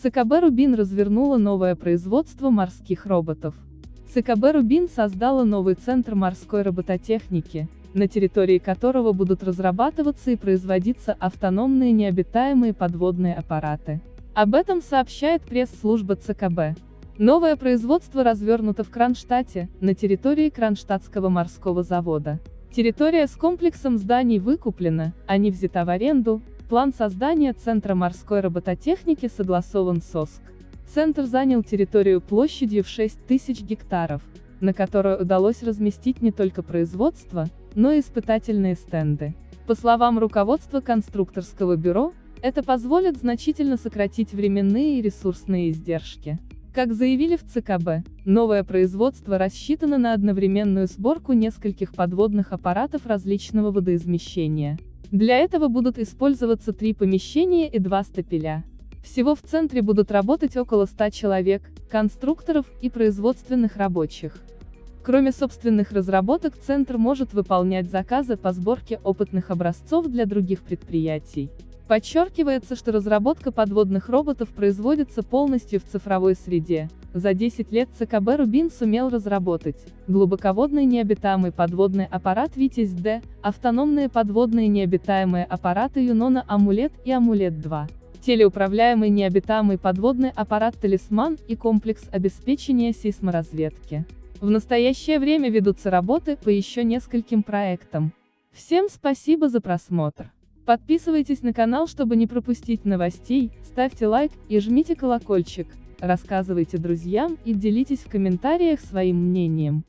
ЦКБ «Рубин» развернула новое производство морских роботов. ЦКБ «Рубин» создала новый центр морской робототехники, на территории которого будут разрабатываться и производиться автономные необитаемые подводные аппараты. Об этом сообщает пресс-служба ЦКБ. Новое производство развернуто в Кронштадте, на территории Кронштадтского морского завода. Территория с комплексом зданий выкуплена, а не взята в аренду, план создания Центра морской робототехники согласован с ОСК. Центр занял территорию площадью в 6 тысяч гектаров, на которой удалось разместить не только производство, но и испытательные стенды. По словам руководства конструкторского бюро, это позволит значительно сократить временные и ресурсные издержки. Как заявили в ЦКБ, новое производство рассчитано на одновременную сборку нескольких подводных аппаратов различного водоизмещения. Для этого будут использоваться три помещения и два стапеля. Всего в центре будут работать около 100 человек, конструкторов и производственных рабочих. Кроме собственных разработок Центр может выполнять заказы по сборке опытных образцов для других предприятий. Подчеркивается, что разработка подводных роботов производится полностью в цифровой среде. За 10 лет ЦКБ «Рубин» сумел разработать глубоководный необитаемый подводный аппарат «Витязь-Д», автономные подводные необитаемые аппараты «Юнона Амулет» и «Амулет-2», телеуправляемый необитаемый подводный аппарат «Талисман» и комплекс обеспечения сейсморазведки. В настоящее время ведутся работы по еще нескольким проектам. Всем спасибо за просмотр. Подписывайтесь на канал, чтобы не пропустить новостей, ставьте лайк и жмите колокольчик, рассказывайте друзьям и делитесь в комментариях своим мнением.